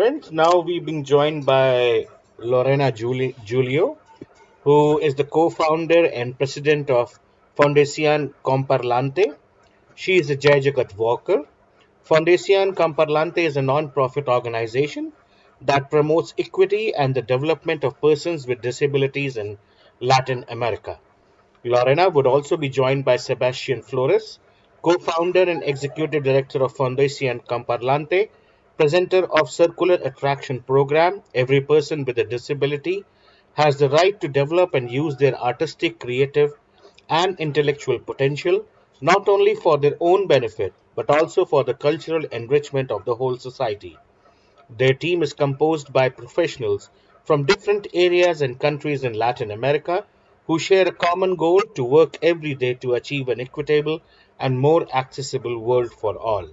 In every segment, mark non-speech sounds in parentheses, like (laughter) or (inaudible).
friends. Now we've been joined by Lorena Juli- Julio, who is the co-founder and president of Fundación Comparlante. She is a Jai Walker. Fundación Comparlante is a non-profit organization that promotes equity and the development of persons with disabilities in Latin America. Lorena would also be joined by Sebastian Flores, co-founder and executive director of Fundación Comparlante, presenter of Circular Attraction Program, every person with a disability has the right to develop and use their artistic, creative, and intellectual potential, not only for their own benefit, but also for the cultural enrichment of the whole society. Their team is composed by professionals from different areas and countries in Latin America who share a common goal to work every day to achieve an equitable and more accessible world for all.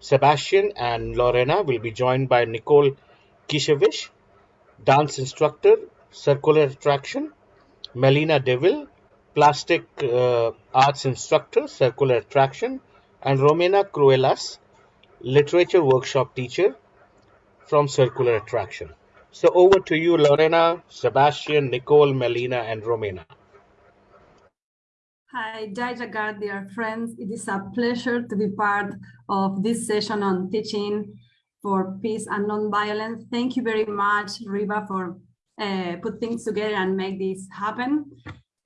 Sebastian and Lorena will be joined by Nicole Kishevich, dance instructor, circular attraction, Melina Deville, plastic uh, arts instructor, circular attraction, and Romina Cruelas, literature workshop teacher from circular attraction. So over to you, Lorena, Sebastian, Nicole, Melina, and Romina. Hi, Jai Jagat, dear friends. It is a pleasure to be part of this session on teaching for peace and non-violence. Thank you very much, Riva, for uh, put things together and make this happen.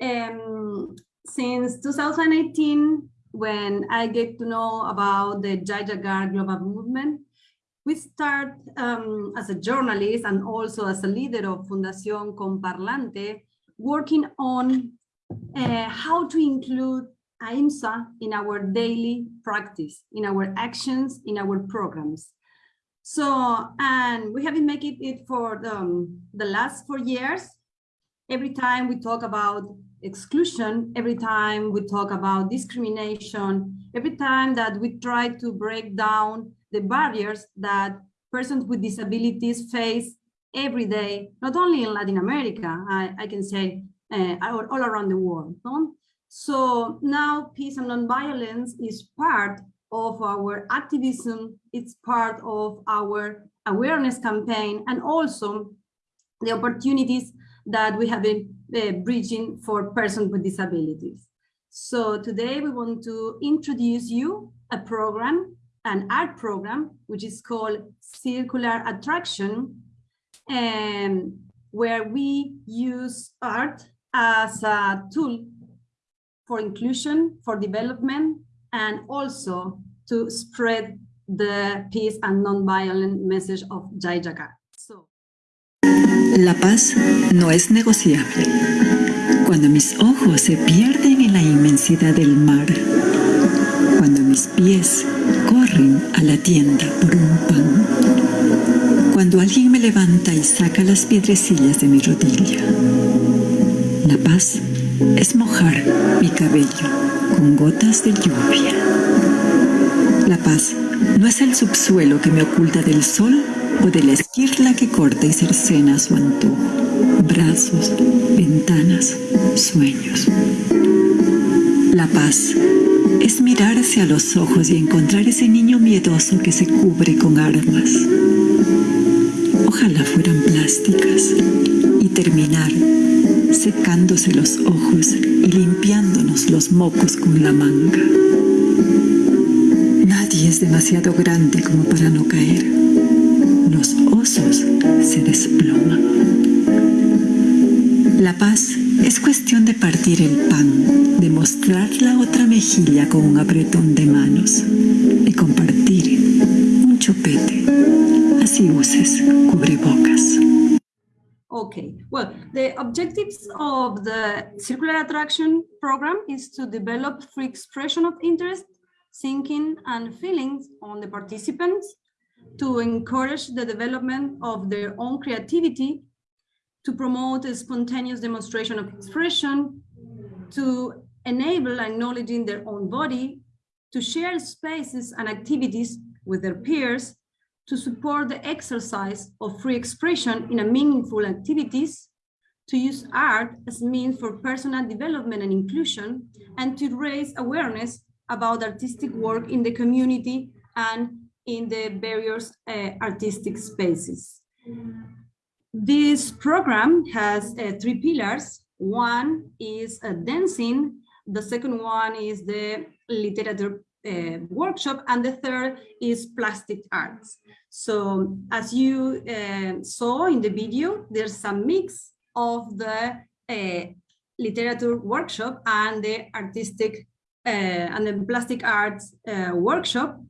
Um, since 2018, when I get to know about the Jai Jagat global movement, we start um, as a journalist and also as a leader of Fundación Comparlante, working on uh, how to include ahimsa in our daily practice, in our actions, in our programs. So, and we have been making it for the, um, the last four years. Every time we talk about exclusion, every time we talk about discrimination, every time that we try to break down the barriers that persons with disabilities face every day, not only in Latin America, I, I can say uh, all, around the world. No? So now peace and nonviolence is part of our activism, it's part of our awareness campaign, and also the opportunities that we have been uh, bridging for persons with disabilities. So today we want to introduce you a program, an art program, which is called Circular Attraction, and where we use art as a tool for inclusion, for development, and also to spread the peace and non-violent message of Jai Jagat. So. La paz no es negociable. Cuando mis ojos se pierden en la inmensidad del mar, cuando mis pies corren a la tienda por un pan, cuando alguien me levanta y saca las piedrecillas de mi rodilla, la paz es mojar mi cabello con gotas de lluvia. La paz no es el subsuelo que me oculta del sol o de la esquirla que corta y cercena su antojo. Brazos, ventanas, sueños. La paz es mirarse a los ojos y encontrar ese niño miedoso que se cubre con armas. Ojalá fueran plásticas y terminar secándose los ojos y limpiándonos los mocos con la manga. Nadie es demasiado grande como para no caer. Los osos se desploman. La paz es cuestión de partir el pan, de mostrar la otra mejilla con un apretón de manos, well, the objectives of the Circular Attraction Program is to develop free expression of interest, thinking and feelings on the participants, to encourage the development of their own creativity, to promote a spontaneous demonstration of expression, to enable acknowledging their own body, to share spaces and activities with their peers, to support the exercise of free expression in a meaningful activities, to use art as means for personal development and inclusion, and to raise awareness about artistic work in the community and in the various uh, artistic spaces. This program has uh, three pillars. One is uh, dancing, the second one is the literature uh, workshop, and the third is plastic arts. So as you uh, saw in the video, there's some mix of the uh, literature workshop and the artistic uh, and the plastic arts uh, workshop.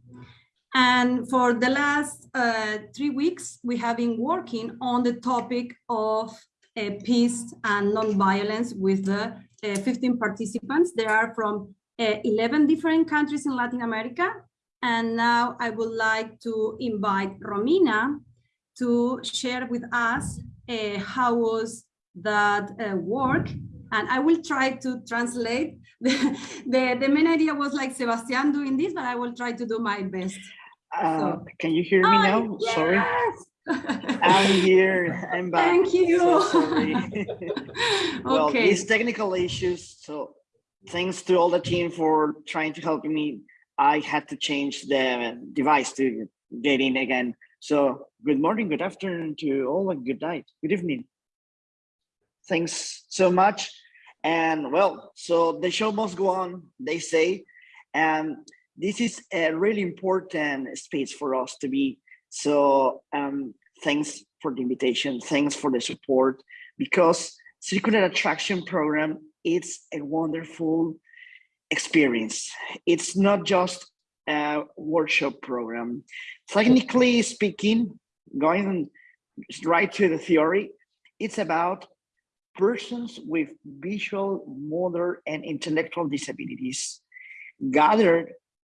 And for the last uh, three weeks, we have been working on the topic of peace and non-violence with the uh, 15 participants. They are from uh, 11 different countries in Latin America. And now I would like to invite Romina to share with us uh, how was that uh, work. And I will try to translate. (laughs) The, the, the main idea was like Sebastian doing this, but I will try to do my best. Uh, So- can you hear me Ah, now? Sorry. yes! (laughs) I'm here. I'm back. Thank you. So sorry. (laughs) well, Okay. these technical issues. So thanks to all the team for trying to help me. I had to change the device to get in again. So good morning, good afternoon to all and good night, good evening. Thanks so much. And well, so the show must go on, they say. And this is a really important space for us to be. So um, thanks for the invitation. Thanks for the support because Circular Attraction Program, it's a wonderful experience. It's not just a workshop program. Technically speaking, going right to the theory, it's about persons with visual, motor, and intellectual disabilities gathered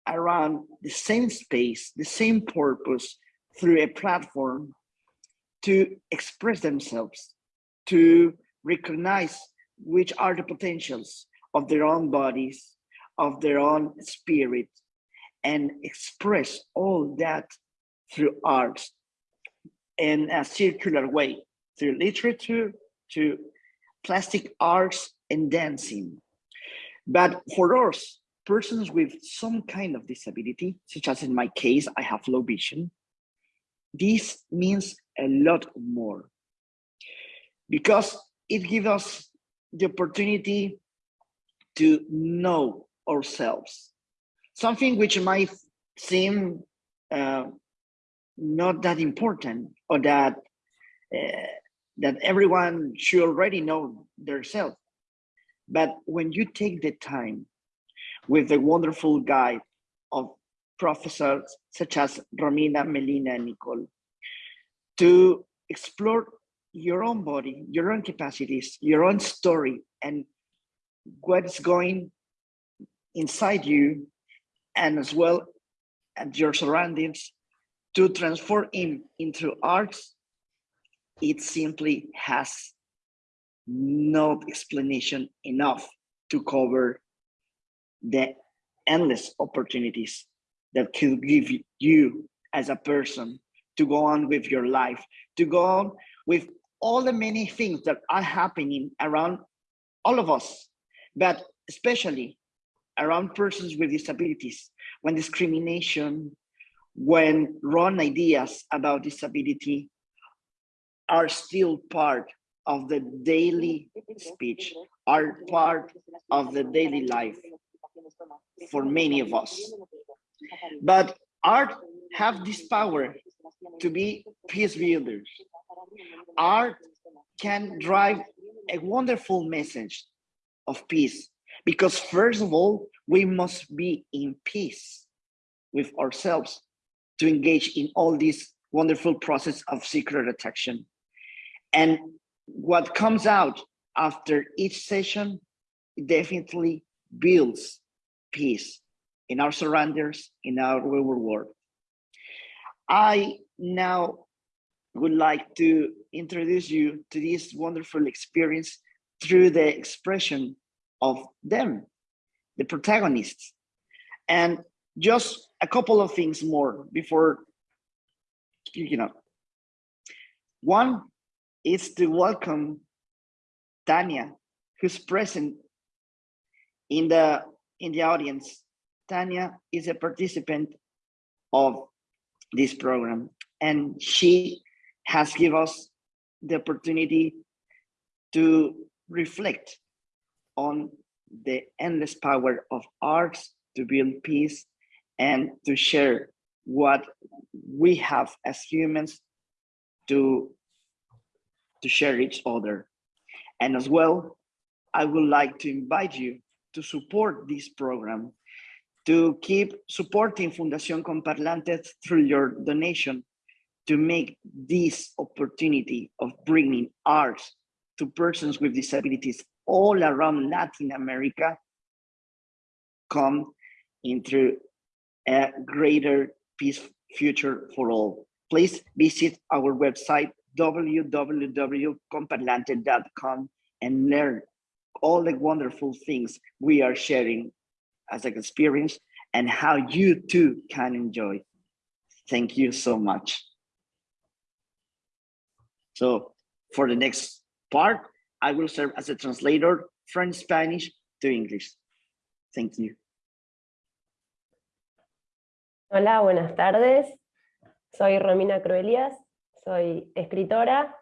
around the same space, the same purpose through a platform to express themselves, to recognize which are the potentials of their own bodies, of their own spirit, and express all that through art in a circular way, through literature, to plastic arts and dancing. But for us, persons with some kind of disability, such as in my case, I have low vision, this means a lot more because it gives us the opportunity to know ourselves, something which might seem uh, not that important or that uh, that everyone should already know themselves. But when you take the time with the wonderful guide of professors such as Romina, Melina, and Nicole, to explore your own body, your own capacities, your own story, and what's going inside you, and as well at your surroundings, to transform in into arts, it simply has no explanation enough to cover the endless opportunities that could give you as a person to go on with your life, to go on with all the many things that are happening around all of us, but especially around persons with disabilities, when discrimination, when wrong ideas about disability are still part of the daily speech, are part of the daily life for many of us. But art have this power to be peace builders. Art can drive a wonderful message of peace because first of all, we must be in peace with ourselves to engage in all this wonderful process of secret attraction. And what comes out after each session definitely builds peace in our surroundings, in our real world. I now would like to introduce you to this wonderful experience through the expression of them, the protagonists. And just a couple of things more before you know. One is to welcome Tanya, who's present in the in the audience. Tanya is a participant of this program. And she has given us the opportunity to reflect on the endless power of arts to build peace and to share what we have as humans to, to share each other. And as well, I would like to invite you to support this program, to keep supporting Fundación Comparlantes through your donation to make this opportunity of bringing arts to persons with disabilities all around Latin America come into a greater peace future for all. Please visit our website www.comparlante.com and learn all the wonderful things we are sharing as an experience and how you too can enjoy. Thank you so much. So for the next part, I will serve as a translator from Spanish to English. Thank you. Hola, buenas tardes. Soy Romina Cruelías, soy escritora,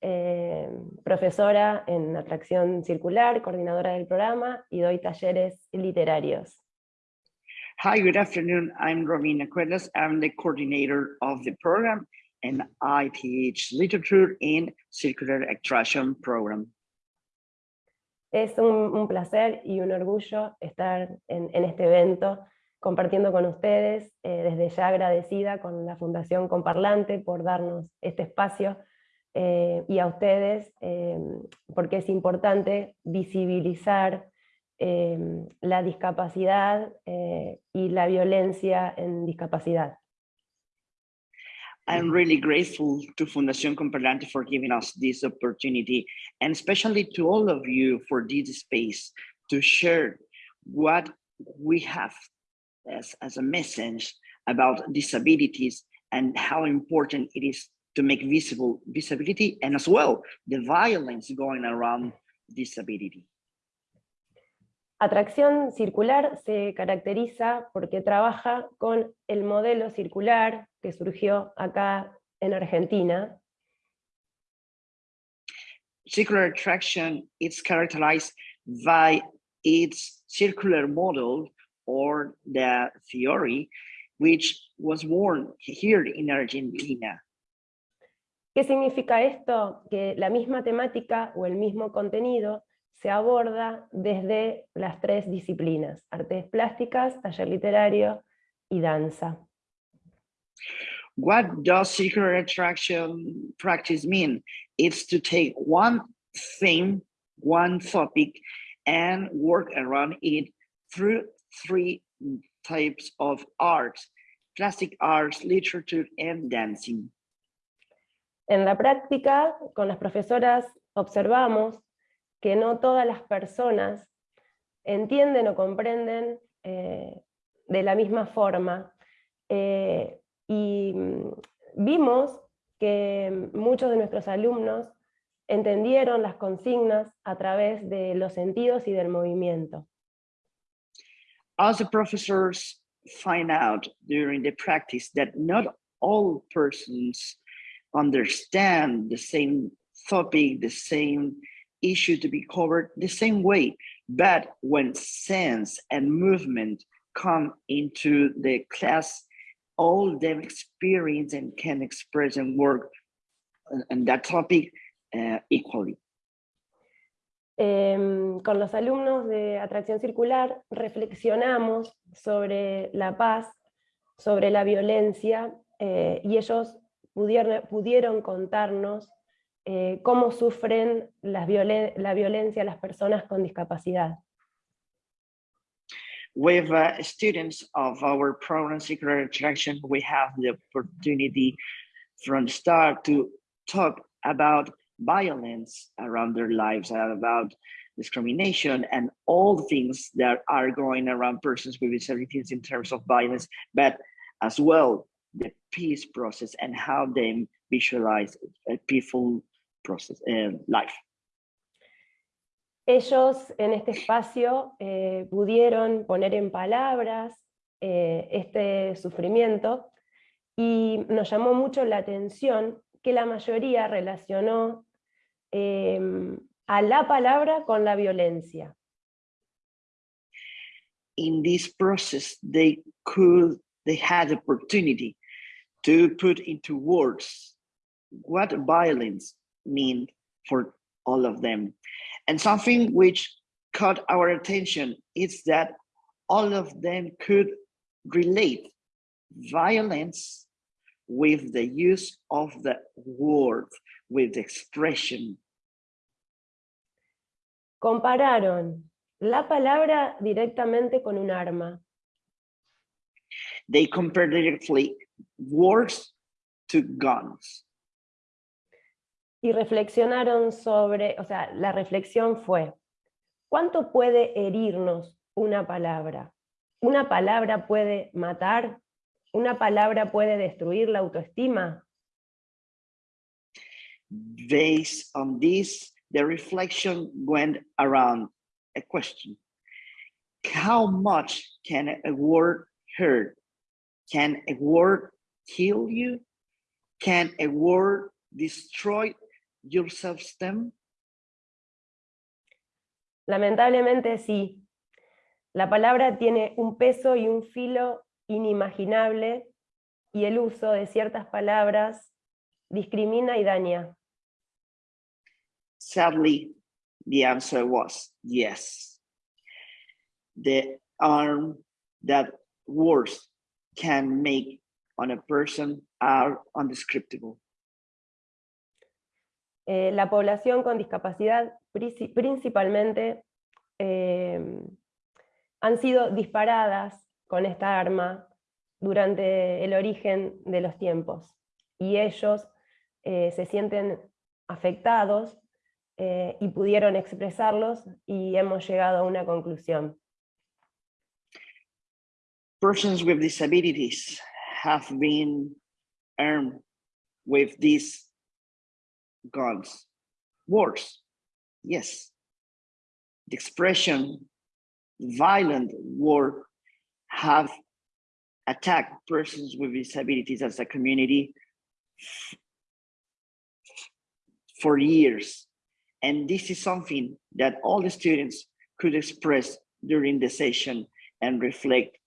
eh, profesora en Atracción Circular, coordinadora del programa y doy talleres literarios. Hi, good afternoon. I'm Romina Cruelías. I'm the coordinator of the program and I teach literature in Circular Attraction Program. Es un, un placer y un orgullo estar en, en este evento compartiendo con ustedes, eh, desde ya agradecida con la Fundación Comparlante por darnos este espacio eh, y a ustedes eh, porque es importante visibilizar eh, la discapacidad y la violencia en discapacidad. I'm really grateful to Fundación Comparlante for giving us this opportunity and especially to all of you for this space to share what we have as, as a message about disabilities and how important it is to make visible disability and as well the violence going around disability. Atracción circular se caracteriza porque trabaja con el modelo circular que surgió acá en Argentina. Circular attraction is characterized by its circular model or the theory which was born here in Argentina. ¿Qué significa esto? Que la misma temática o el mismo contenido se aborda desde las tres disciplinas, artes plásticas, taller literario y danza. What does secret attraction practice mean? It's to take one theme, one topic, and work around it through three types of arts, plastic arts, literature, and dancing. En la práctica, con las profesoras observamos que no todas las personas entienden o comprenden eh, de la misma forma. Eh, y mm, vimos que muchos de nuestros alumnos entendieron las consignas a través de los sentidos y del movimiento. The professors find out during the practice that not all persons understand the same topic, the same issue to be covered the same way. But when sense and movement come into the class, all them experience and can express and work on that topic uh, equally. Eh, con los alumnos de Atracción Circular reflexionamos sobre la paz, sobre la violencia, eh, y ellos pudieron, pudieron contarnos eh, cómo sufren la violencia las personas con discapacidad. With uh, students of our program Secret Attraction, we have the opportunity from the start to talk about violence around their lives, about discrimination and all things that are going around persons with disabilities in terms of violence, but as well the peace process and how they visualize a peaceful process, uh, life. Ellos en este espacio eh, pudieron poner en palabras eh, este sufrimiento y nos llamó mucho la atención que la mayoría relacionó em, a la palabra con la violencia. In this process, they could, they had opportunity to put into words what violence mean for all of them. And something which caught our attention is that all of them could relate violence with the use of the word, with expression. Compararon la palabra directamente con un arma. They compare directly words to guns. Y reflexionaron sobre, o sea, la reflexión fue, ¿cuánto puede herirnos una palabra? ¿Una palabra puede matar? ¿Una palabra puede destruir la autoestima? Based on this, the reflection went around a question. How much can a word hurt? Can a word kill you? Can a word destroy your self-esteem? Lamentablemente sí. La palabra tiene un peso y un filo inimaginable y el uso de ciertas palabras discrimina y daña. Sadly, the answer was yes. The harm that words can make on a person are undescriptible. Eh, la población con discapacidad principalmente eh, han sido disparadas con esta arma durante el origen de los tiempos. Y ellos eh, se sienten afectados eh, y pudieron expresarlos y hemos llegado a una conclusión. Persons with disabilities have been armed with these guns, wars, yes. The expression violent war have attacked persons with disabilities as a community for years. And this is something that all the students could express during the session and reflect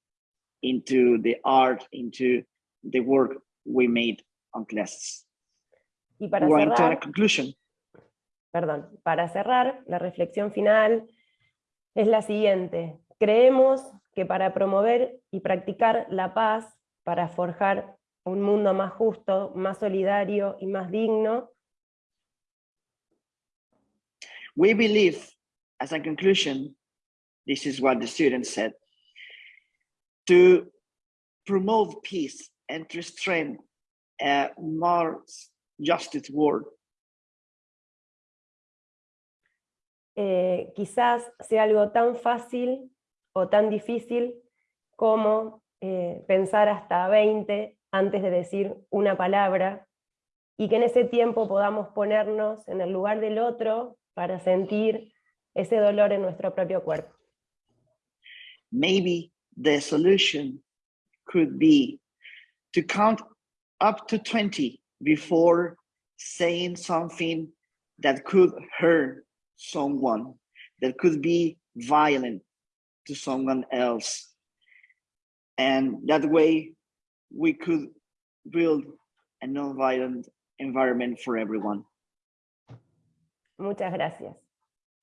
into the art, into the work we made on classes. Y para a conclusion. perdón, para cerrar, la reflexión final es la siguiente. Creemos que para promover y practicar la paz, para forjar un mundo más justo, más solidario y más digno, We believe, as a conclusion, this is what the students said, to promote peace and to strengthen a more justice world, eh, quizás sea algo tan fácil o tan difícil como eh, pensar hasta 20 antes de decir una palabra, y que en ese tiempo podamos ponernos en el lugar del otro para sentir ese dolor en nuestro propio cuerpo. maybe the solution could be to count up to 20 before saying something that could hurt someone, that could be violent to someone else. And that way we could build a non-violent environment for everyone. Muchas gracias.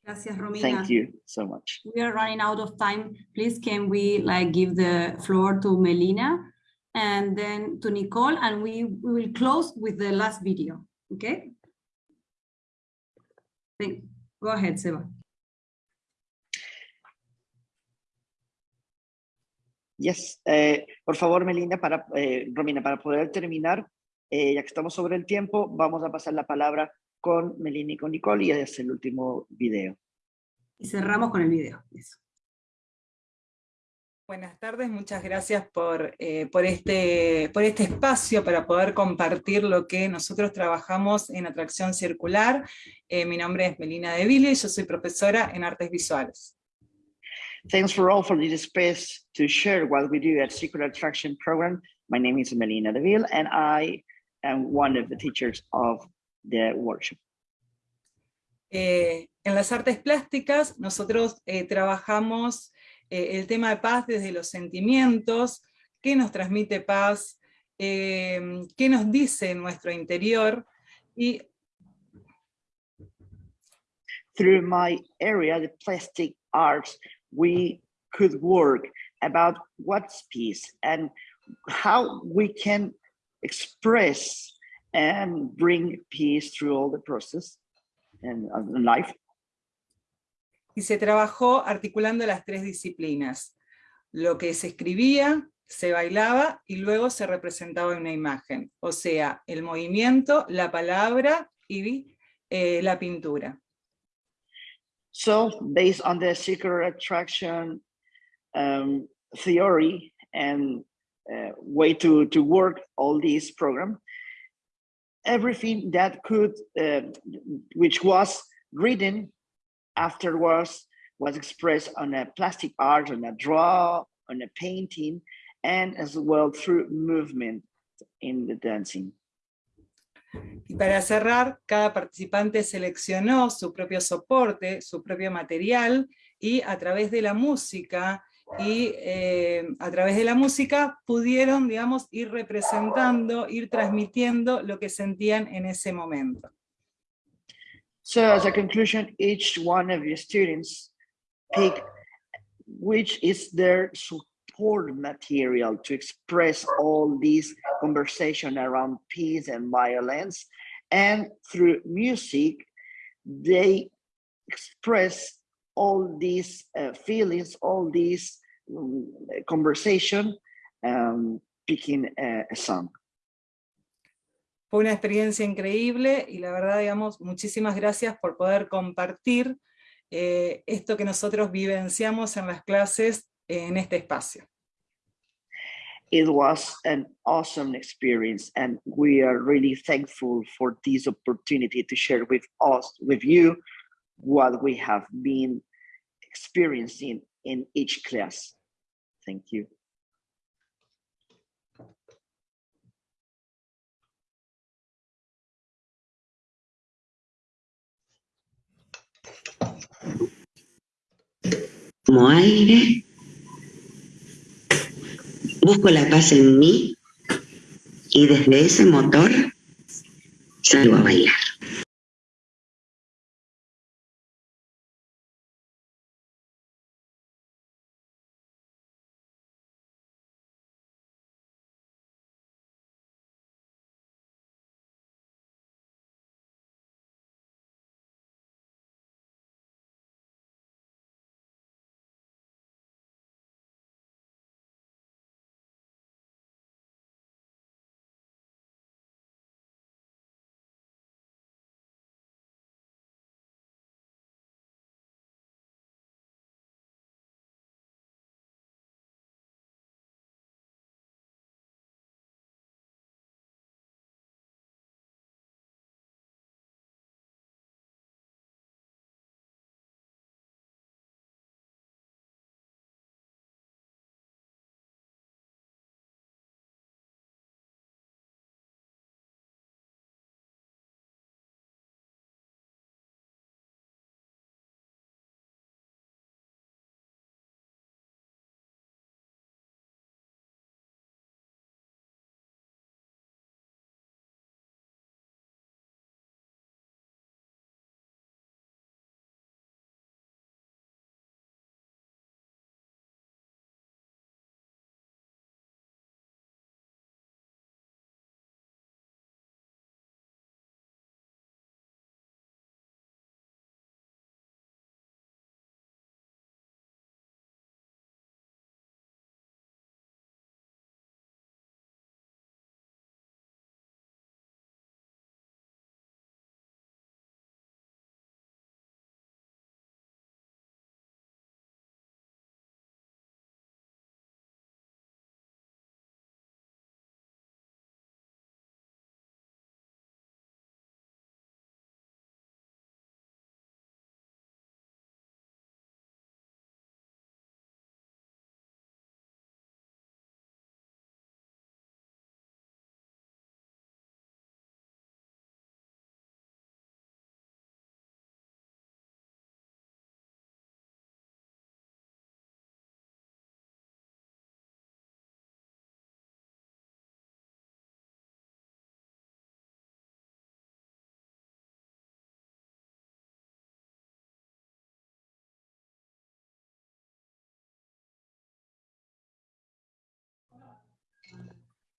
Gracias, Romina. Thank you so much. We are running out of time. Please, can we like give the floor to Melina and then to Nicole, and we, we will close with the last video, okay? Thank, go ahead, Seba. Yes, eh, por favor, Melina, para, eh, Romina, para poder terminar, eh, ya que estamos sobre el tiempo, vamos a pasar la palabra con Melina y con Nicole y es el último video. Y cerramos con el video. Eso. Buenas tardes, muchas gracias por, eh, por, este, por este espacio para poder compartir lo que nosotros trabajamos en Atracción Circular. Eh, mi nombre es Melina Deville y yo soy profesora en Artes Visuales. Thanks for all for this space to share what we do at Circular Attraction Program. My name is Melina Deville, and I am one of the teachers of the workshop. Eh, en las artes plásticas nosotros eh, trabajamos eh, el tema de paz desde los sentimientos, qué nos transmite paz, eh, qué nos dice nuestro interior, y Through my area, the plastic arts, we could work about what's peace and how we can express and bring peace through all the process and uh, life. y se trabajó articulando las tres disciplinas. Lo que se escribía, se bailaba y luego se representaba en una imagen. O sea, el movimiento, la palabra y eh, la pintura. So based on the secret attraction um, theory and uh, way to, to work all these program, everything that could, uh, which was written afterwards was expressed on a plastic art, on a draw, on a painting, and as well through movement in the dancing. Y para cerrar, cada participante seleccionó su propio soporte, su propio material, y a través de la música, y eh, a través de la música pudieron, digamos, ir representando, ir transmitiendo lo que sentían en ese momento. So as a conclusion, each one of your students pick which is their support material to express all these conversation around peace and violence. And through music, they express all these uh, feelings, all these um, conversation, um, picking a, a song. Fue una experiencia increíble y la verdad, digamos, muchísimas gracias por poder compartir eh, esto que nosotros vivenciamos en las clases en este espacio. It was an awesome experience and we are really thankful for this opportunity to share with us, with you, what we have been experiencing in each class. Thank you. como aire, busco la paz en mí y desde ese motor salgo a bailar.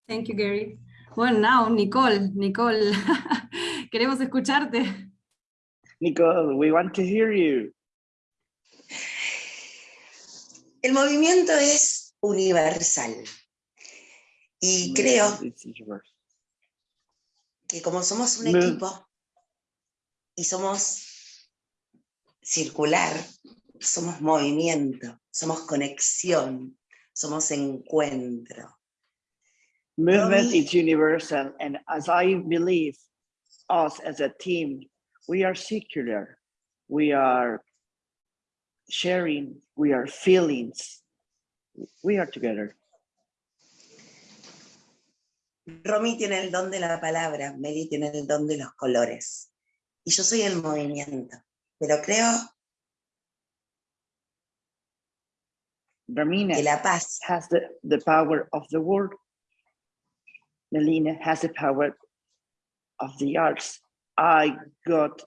Thank you, Gary. Well, now, Nicole, Nicole, (laughs) queremos escucharte. Nicole, we want to hear you. El movimiento es universal. Y creo que como somos un equipo y somos circular, somos movimiento, somos conexión, somos encuentro. Movement is universal, and as I believe, us as a team, we are secular. We are sharing. We are feelings. We are together. Romy tiene el don de la palabra, Meli tiene el don de los colores. Y yo soy el movimiento. Pero creo Bermina que la paz has the, the power of the word. Melina has the power of the arts. I got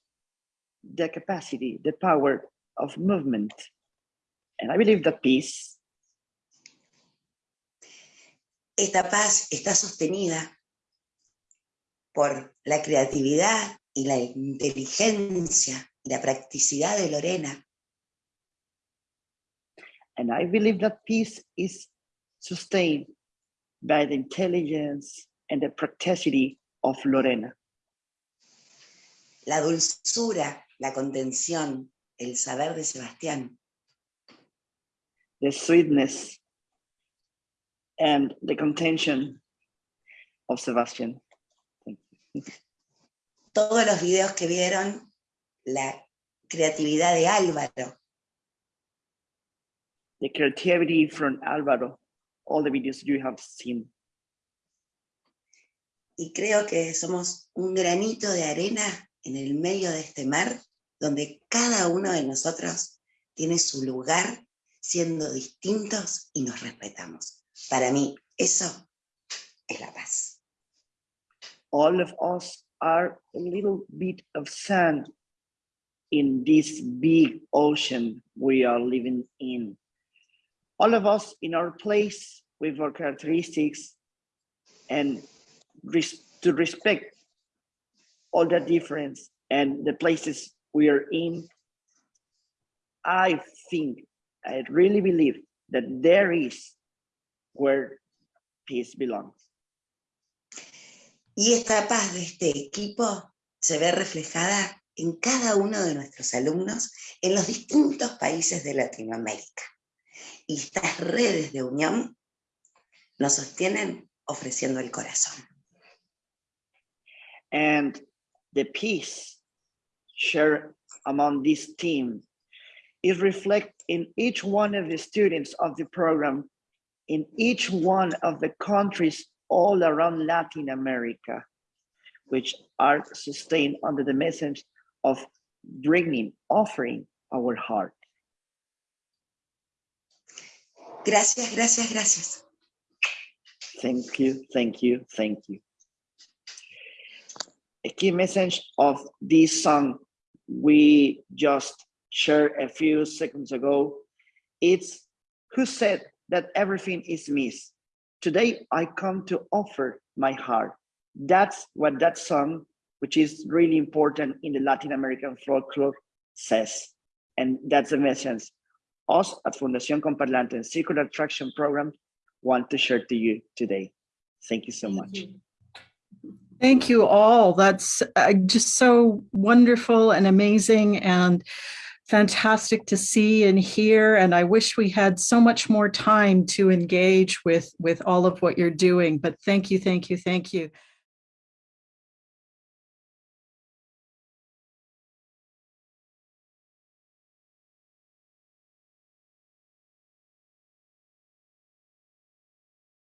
the capacity, the power of movement. And I believe that peace Esta paz está sostenida por la creatividad y la inteligencia y la practicidad de Lorena, And I believe that peace is sustained by the intelligence and the practicity of Lorena. la dulzura, la contención, el saber de Sebastián, the sweetness and the contention of Sebastian. todos los videos que vieron, la creatividad de Álvaro, The creativity from Alvaro, all the videos you have seen. Y creo que somos un granito de arena en el medio de este mar, donde cada uno de nosotros tiene su lugar siendo distintos y nos respetamos. Para mí, eso es la paz. All of us are a little bit of sand in this big ocean we are living in. All of us in our place with our characteristics and res- to respect all the difference and the places we are in. I think, I really believe that there is where peace belongs. Y esta paz de este equipo se ve reflejada en cada uno de nuestros alumnos en los distintos países de Latinoamérica. Y estas redes de unión nos sostienen ofreciendo el corazón. And the peace shared among this team is reflected in each one of the students of the program in each one of the countries all around Latin America, which are sustained under the message of bringing, offering our heart. Gracias, gracias, gracias. Thank you, thank you, thank you. A key message of this song we just shared a few seconds ago, it's who said that everything is missed. Today I come to offer my heart. That's what that song, which is really important in the Latin American folklore, says. And that's the message us at Fundación Comparlante and Circular Traction Program want to share to you today. Thank you so much. Thank you all. That's uh, just so wonderful and amazing and fantastic to see and hear. And I wish we had so much more time to engage with, with all of what you're doing. But thank you, thank you, thank you.